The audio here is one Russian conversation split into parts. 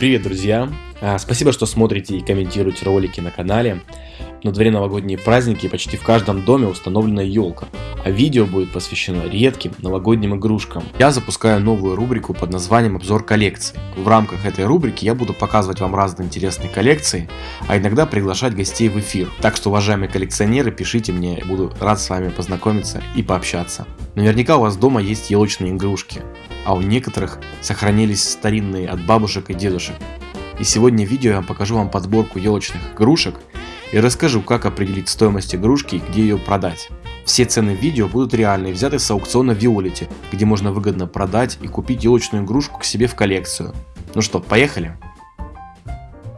Привет, друзья! А, спасибо, что смотрите и комментируете ролики на канале. На дворе новогодние праздники и почти в каждом доме установлена елка, а видео будет посвящено редким новогодним игрушкам. Я запускаю новую рубрику под названием обзор коллекции. В рамках этой рубрики я буду показывать вам разные интересные коллекции, а иногда приглашать гостей в эфир. Так что, уважаемые коллекционеры, пишите мне, я буду рад с вами познакомиться и пообщаться. Наверняка у вас дома есть елочные игрушки, а у некоторых сохранились старинные от бабушек и дедушек. И сегодня в видео я покажу вам подборку елочных игрушек и расскажу, как определить стоимость игрушки и где ее продать. Все цены в видео будут реальные, взяты с аукциона Виолити, где можно выгодно продать и купить елочную игрушку к себе в коллекцию. Ну что, поехали?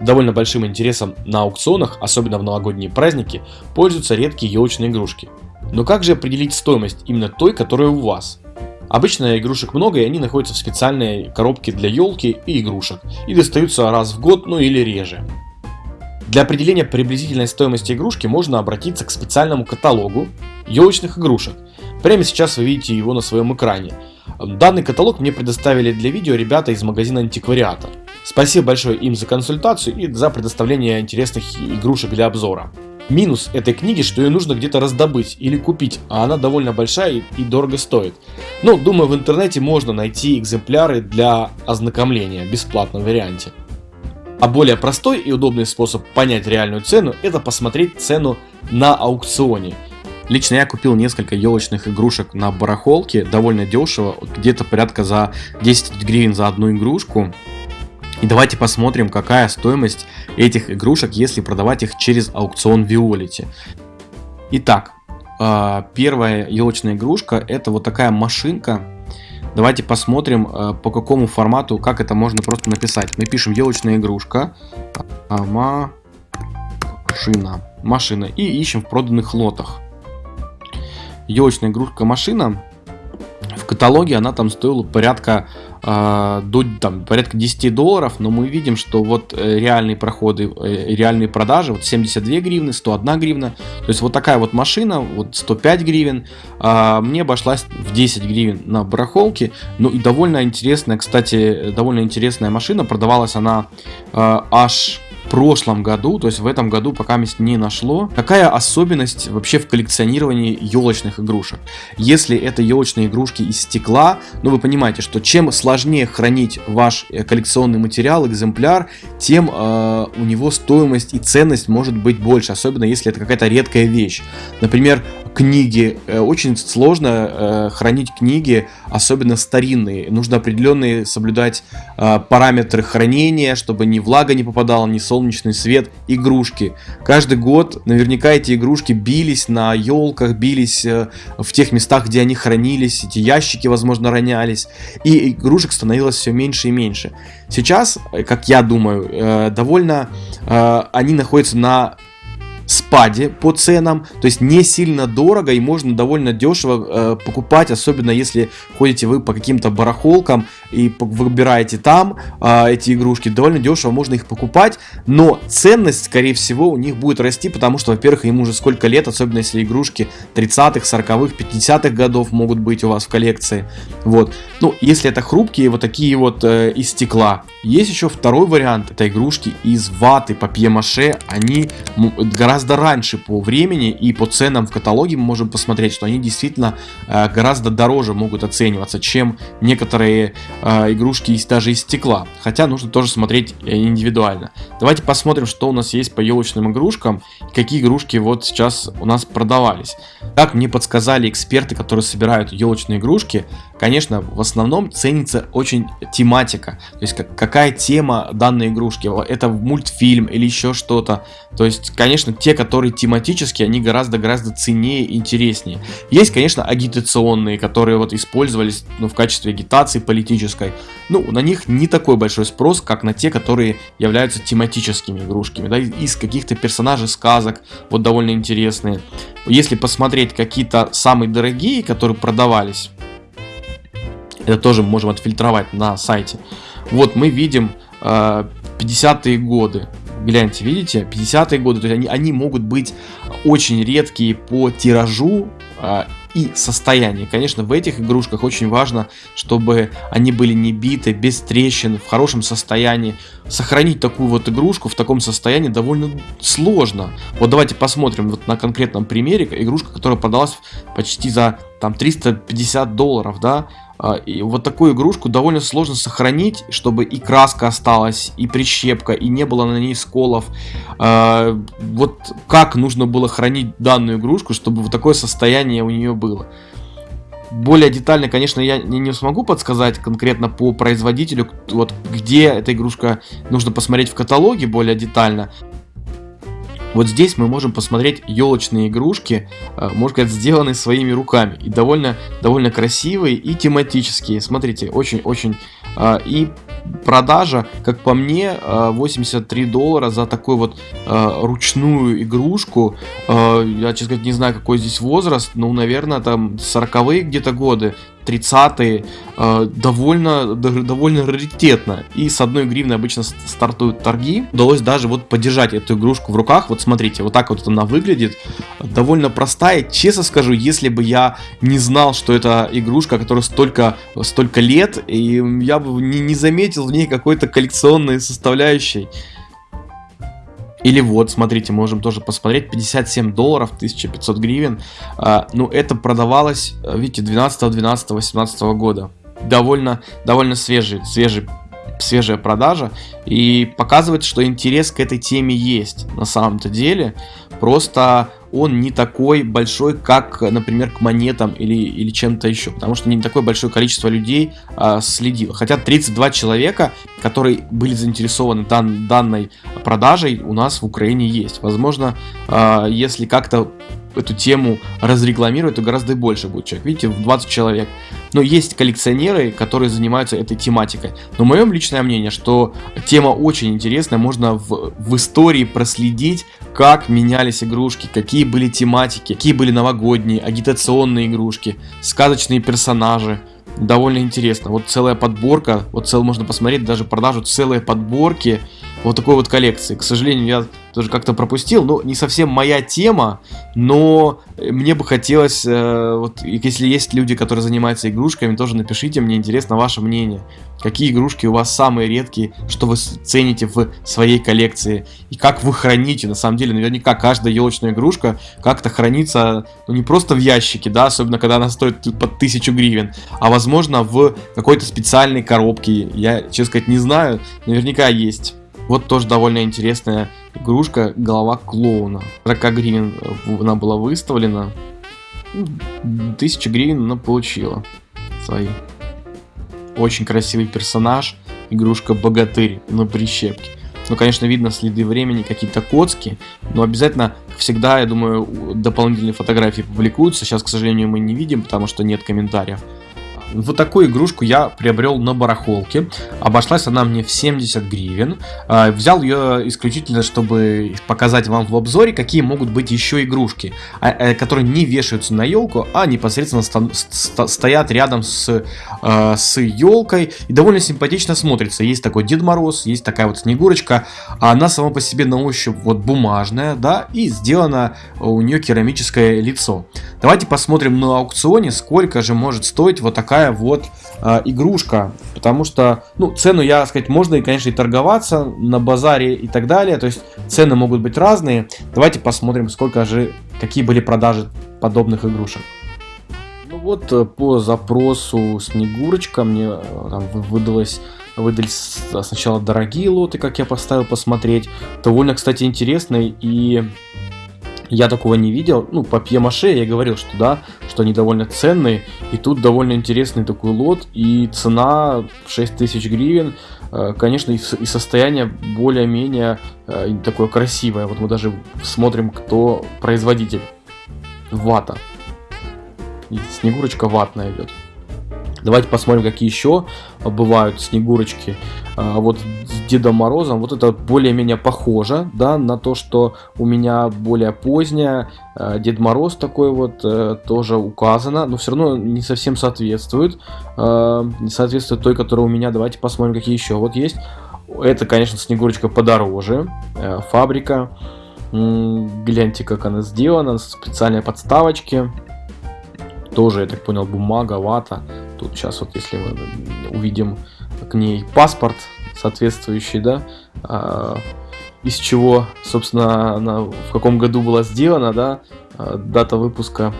Довольно большим интересом на аукционах, особенно в новогодние праздники, пользуются редкие елочные игрушки. Но как же определить стоимость именно той, которая у вас? Обычно игрушек много и они находятся в специальной коробке для елки и игрушек и достаются раз в год, ну или реже. Для определения приблизительной стоимости игрушки можно обратиться к специальному каталогу елочных игрушек. Прямо сейчас вы видите его на своем экране. Данный каталог мне предоставили для видео ребята из магазина антиквариата. Спасибо большое им за консультацию и за предоставление интересных игрушек для обзора. Минус этой книги, что ее нужно где-то раздобыть или купить, а она довольно большая и, дорого стоит. Но думаю в интернете можно найти экземпляры для ознакомления в бесплатном варианте. А более простой и удобный способ понять реальную цену это посмотреть цену на аукционе. Лично я купил несколько елочных игрушек на барахолке, довольно дешево, где-то порядка за 10 гривен за одну игрушку. И давайте посмотрим, какая стоимость этих игрушек, если продавать их через аукцион Виолити. Итак, а, первая елочная игрушка это вот такая машинка Давайте посмотрим, э, по какому формату, как это можно просто написать. Мы пишем елочная игрушка, машина, машина и ищем в проданных лотах. Елочная игрушка машина. Каталоге она там стоила порядка э, до там, порядка 10 долларов, но мы видим, что вот э, реальные проходы, э, реальные продажи, вот 72 гривны, 101 гривна, то есть вот такая вот машина, вот 105 гривен, э, мне обошлась в 10 гривен на барахолке, ну и довольно интересная, кстати, довольно интересная машина, продавалась она э, аж прошлом году, то есть в этом году пока не нашло. Какая особенность вообще в коллекционировании елочных игрушек? Если это елочные игрушки из стекла, ну вы понимаете, что чем сложнее хранить ваш э, коллекционный материал, экземпляр, тем э, у него стоимость и ценность может быть больше, особенно если это какая-то редкая вещь. Например, книги. Э, очень сложно э, хранить книги, особенно старинные. Нужно определенные соблюдать э, параметры хранения, чтобы ни влага не попадала, ни солнечный свет. Игрушки. Каждый год наверняка эти игрушки бились на елках, бились в тех местах, где они хранились. Эти ящики, возможно, ронялись. И игрушек становилось все меньше и меньше. Сейчас, как я думаю, довольно они находятся на спаде по ценам, то есть не сильно дорого и можно довольно дешево э, покупать, особенно если ходите вы по каким-то барахолкам и выбираете там э, эти игрушки, довольно дешево можно их покупать, но ценность, скорее всего, у них будет расти, потому что, во-первых, им уже сколько лет, особенно если игрушки 30-х, 40-х, 50-х годов могут быть у вас в коллекции, вот, ну, если это хрупкие, вот такие вот э, из стекла, есть еще второй вариант, это игрушки из ваты, папье-маше, они гораздо раньше по времени и по ценам в каталоге мы можем посмотреть, что они действительно э, гораздо дороже могут оцениваться, чем некоторые э, игрушки из, даже из стекла, хотя нужно тоже смотреть э, индивидуально. Давайте посмотрим, что у нас есть по елочным игрушкам, какие игрушки вот сейчас у нас продавались. Как мне подсказали эксперты, которые собирают елочные игрушки, конечно, в основном ценится очень тематика, то есть как, какая тема данной игрушки, это мультфильм или еще что-то, то есть, конечно, те, которые тематические, они гораздо-гораздо ценнее и интереснее. Есть, конечно, агитационные, которые вот использовались ну, в качестве агитации политической, ну, на них не такой большой спрос, как на те, которые являются тематическими игрушками, да, из каких-то персонажей сказок, вот довольно интересные. Если посмотреть какие-то самые дорогие, которые продавались, это тоже можем отфильтровать на сайте. Вот мы видим э, 50-е годы. Гляньте, видите, 50-е годы, то есть они, они могут быть очень редкие по тиражу, э, и состояние. Конечно, в этих игрушках очень важно, чтобы они были не биты, без трещин, в хорошем состоянии. Сохранить такую вот игрушку в таком состоянии довольно сложно. Вот давайте посмотрим вот на конкретном примере. Игрушка, которая продалась почти за там 350 долларов, да, и вот такую игрушку довольно сложно сохранить, чтобы и краска осталась, и прищепка, и не было на ней сколов. А, вот как нужно было хранить данную игрушку, чтобы вот такое состояние у нее было. Более детально, конечно, я не смогу подсказать конкретно по производителю, вот где эта игрушка нужно посмотреть в каталоге более детально. Вот здесь мы можем посмотреть елочные игрушки, э, можно сказать, сделанные своими руками. И довольно, довольно красивые и тематические. Смотрите, очень-очень... Э, и продажа, как по мне, 83 э, доллара за такую вот ручную игрушку. Я, честно сказать, не знаю, какой здесь возраст. Ну, наверное, там 40-е где-то годы. 30-е э, довольно, довольно раритетно. И с одной гривны обычно стартуют торги. Удалось даже вот подержать эту игрушку в руках. Вот смотрите, вот так вот она выглядит. Довольно простая. Честно скажу, если бы я не знал, что это игрушка, которая столько, столько лет, и я бы не, не заметил в ней какой-то коллекционной составляющей. Или вот, смотрите, можем тоже посмотреть, 57 долларов, 1500 гривен. А, ну, это продавалось, видите, 12, 12, 18 года. Довольно, довольно свежий, свежий свежая продажа и показывает, что интерес к этой теме есть на самом-то деле. Просто он не такой большой, как, например, к монетам или, или чем-то еще. Потому что не такое большое количество людей а, следило. Хотя 32 человека, которые были заинтересованы дан, данной продажей, у нас в Украине есть. Возможно, а, если как-то эту тему разрекламировать, то гораздо больше будет человек. Видите, в 20 человек. Но есть коллекционеры, которые занимаются этой тематикой. Но мое личное мнение, что тема очень интересная. Можно в, в истории проследить, как менялись игрушки, какие были тематики, какие были новогодние, агитационные игрушки, сказочные персонажи довольно интересно. Вот целая подборка, вот цел можно посмотреть даже продажу целой подборки вот такой вот коллекции. К сожалению, я тоже как-то пропустил, но не совсем моя тема, но мне бы хотелось, э, вот если есть люди, которые занимаются игрушками, тоже напишите, мне интересно ваше мнение. Какие игрушки у вас самые редкие, что вы цените в своей коллекции, и как вы храните, на самом деле, наверняка каждая елочная игрушка как-то хранится, ну не просто в ящике, да, особенно когда она стоит под тысячу гривен, а возможно в какой-то специальной коробке, я, честно сказать, не знаю, наверняка есть. Вот тоже довольно интересная игрушка голова клоуна. 40 гривен она была выставлена. 1000 гривен она получила свои. Очень красивый персонаж. Игрушка богатырь на прищепке. Ну, конечно, видно следы времени, какие-то коцки, но обязательно всегда, я думаю, дополнительные фотографии публикуются. Сейчас, к сожалению, мы не видим, потому что нет комментариев. Вот такую игрушку я приобрел на барахолке. Обошлась она мне в 70 гривен. А, взял ее исключительно, чтобы показать вам в обзоре, какие могут быть еще игрушки, а, э, которые не вешаются на елку, а непосредственно стоят рядом с, а, с елкой и довольно симпатично смотрится. Есть такой Дед Мороз, есть такая вот Снегурочка. Она сама по себе на ощупь вот бумажная, да, и сделано у нее керамическое лицо. Давайте посмотрим на аукционе, сколько же может стоить вот такая такая вот э, игрушка. Потому что, ну, цену, я сказать, можно, и, конечно, и торговаться на базаре и так далее. То есть цены могут быть разные. Давайте посмотрим, сколько же, какие были продажи подобных игрушек. Ну вот, э, по запросу Снегурочка мне э, там выдалось выдались сначала дорогие лоты, как я поставил посмотреть. Довольно, кстати, интересные и я такого не видел. Ну, по пьемаше я говорил, что да, что они довольно ценные. И тут довольно интересный такой лот. И цена 6000 гривен. Э, конечно, и состояние более-менее э, такое красивое. Вот мы даже смотрим, кто производитель. Вата. И снегурочка ватная идет. Давайте посмотрим, какие еще бывают снегурочки. А, вот с Дедом Морозом, вот это более-менее похоже, да, на то, что у меня более поздняя. А, Дед Мороз такой вот э, тоже указано, но все равно не совсем соответствует. А, не соответствует той, которая у меня. Давайте посмотрим, какие еще вот есть. Это, конечно, Снегурочка подороже. Э, фабрика. Гляньте, как она сделана. Специальные подставочки. тоже, я так понял, бумага, вата. Тут сейчас вот, если мы увидим к ней паспорт соответствующий, да, а, из чего, собственно, она в каком году была сделана, да, а, дата выпуска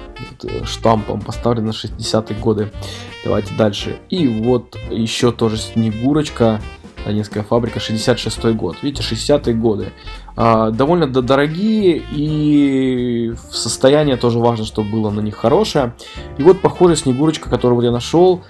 штампом поставлена 60-е годы. Давайте дальше. И вот еще тоже Снегурочка, Ленинская фабрика, 66 год. Видите, 60-е годы. А, довольно дорогие и состояние тоже важно, чтобы было на них хорошее. И вот похожая Снегурочка, которую я нашел,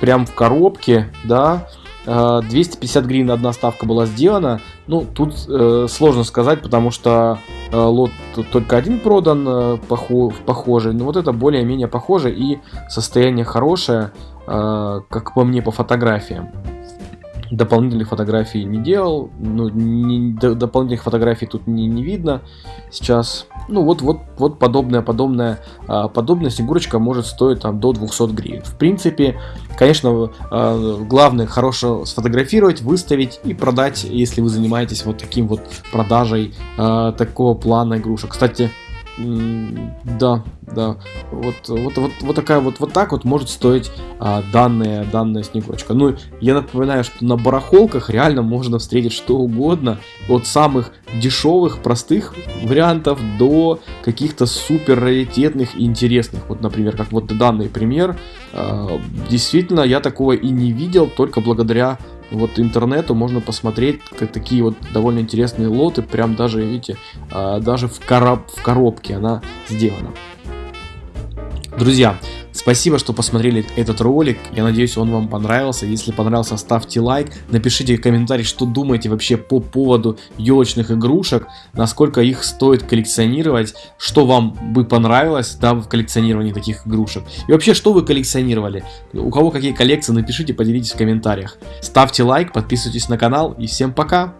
прям в коробке, да, 250 а, гривен одна ставка была сделана. Ну, тут э, сложно сказать, потому что э, лот только один продан э, похо похожий. Но вот это более-менее похоже и состояние хорошее, э, как по мне, по фотографиям дополнительных фотографий не делал, ну, не, дополнительных фотографий тут не, не видно сейчас. Ну, вот, вот, вот подобная, подобная, а, подобная снегурочка может стоить там до 200 гривен. В принципе, конечно, а, главное хорошо сфотографировать, выставить и продать, если вы занимаетесь вот таким вот продажей а, такого плана игрушек. Кстати, да, да. Вот, вот, вот, вот такая вот, вот так вот может стоить а, данная, данная снегурочка. Ну, я напоминаю, что на барахолках реально можно встретить что угодно. От самых дешевых, простых вариантов до каких-то супер раритетных и интересных. Вот, например, как вот данный пример. А, действительно, я такого и не видел, только благодаря вот интернету можно посмотреть такие вот довольно интересные лоты, прям даже, видите, а, даже в, короб, в коробке она сделана. Друзья, Спасибо, что посмотрели этот ролик. Я надеюсь, он вам понравился. Если понравился, ставьте лайк. Напишите в комментарии, что думаете вообще по поводу елочных игрушек. Насколько их стоит коллекционировать. Что вам бы понравилось да, в коллекционировании таких игрушек. И вообще, что вы коллекционировали. У кого какие коллекции, напишите, поделитесь в комментариях. Ставьте лайк, подписывайтесь на канал. И всем пока!